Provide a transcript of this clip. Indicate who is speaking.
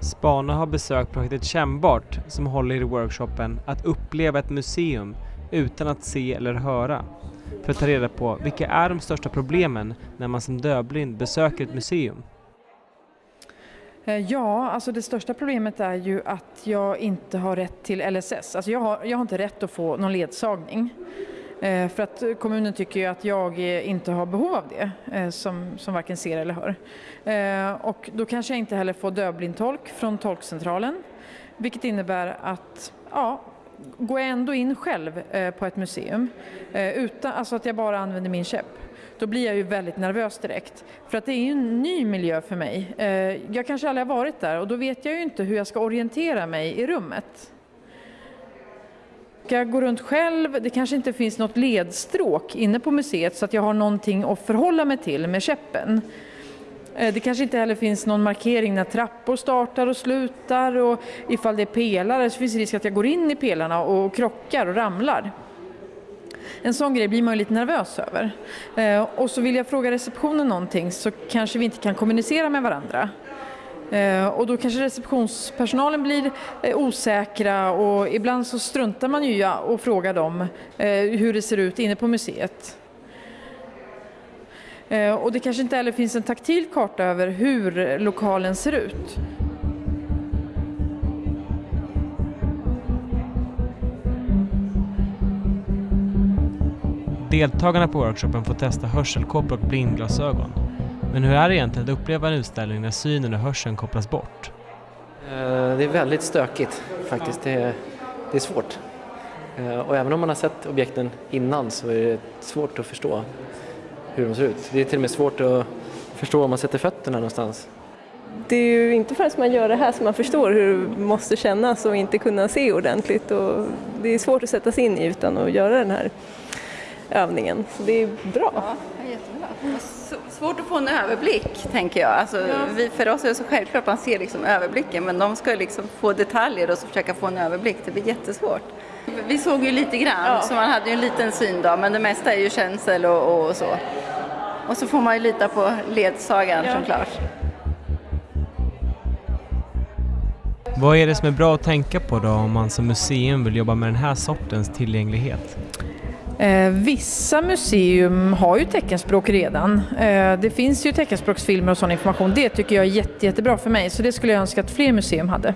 Speaker 1: Spana har besökt projektet Kännbart som håller i workshopen att uppleva ett museum utan att se eller höra för att ta reda på vilka är de största problemen när man som dövblind besöker ett museum.
Speaker 2: Eh, ja, alltså det största problemet är ju att jag inte har rätt till LSS. Alltså jag, har, jag har inte rätt att få någon ledsagning. Eh, för att kommunen tycker ju att jag eh, inte har behov av det, eh, som, som varken ser eller hör. Eh, och då kanske jag inte heller får dövblindtolk från tolkcentralen. Vilket innebär att, ja, går jag ändå in själv på ett museum, utan, alltså att jag bara använder min käpp, då blir jag ju väldigt nervös direkt. För att det är ju en ny miljö för mig. Eh, jag kanske aldrig har varit där och då vet jag ju inte hur jag ska orientera mig i rummet. Ska jag gå runt själv? Det kanske inte finns något ledstråk inne på museet så att jag har någonting att förhålla mig till med käppen. Eh, det kanske inte heller finns någon markering när trappor startar och slutar och ifall det är pelare så finns det risk att jag går in i pelarna och krockar och ramlar. En sån grej blir man ju lite nervös över. Eh, och så vill jag fråga receptionen någonting så kanske vi inte kan kommunicera med varandra. Eh, och då kanske receptionspersonalen blir eh, osäkra och ibland så struntar man ju och frågar dem eh, hur det ser ut inne på museet. Eh, och det kanske inte heller finns en taktil karta över hur lokalen ser ut.
Speaker 1: Deltagarna på workshopen får testa hörselkåpor och blindglasögon. Men hur är det egentligen att uppleva en utställning när synen och hörseln kopplas bort?
Speaker 3: Eh, det är väldigt stökigt faktiskt. Det är, det är svårt. Eh, och även om man har sett objekten innan så är det svårt att förstå hur de ser ut. Det är till och med svårt att förstå om man sätter fötterna någonstans.
Speaker 4: Det är ju inte förrän man gör det här som man förstår hur det måste kännas och inte kunna se ordentligt. Och det är svårt att sätta sig in i utan att göra den här övningen. Så det är bra.
Speaker 5: Ja, jättebra. Svårt att få en överblick tänker jag. Alltså, ja. vi, för oss är det så självklart att man ser liksom överblicken men de ska liksom få detaljer och så försöka få en överblick. Det blir jättesvårt. Vi såg ju lite grann ja. så man hade ju en liten syn då men det mesta är ju känsel och, och så. Och så får man ju lita på ledsagan ja. såklart.
Speaker 1: Vad är det som är bra att tänka på då om man som museum vill jobba med den här sortens tillgänglighet?
Speaker 2: Eh, vissa museum har ju teckenspråk redan. Eh, det finns ju teckenspråksfilmer och sån information. Det tycker jag är jätte, jättebra för mig så det skulle jag önska att fler museum hade.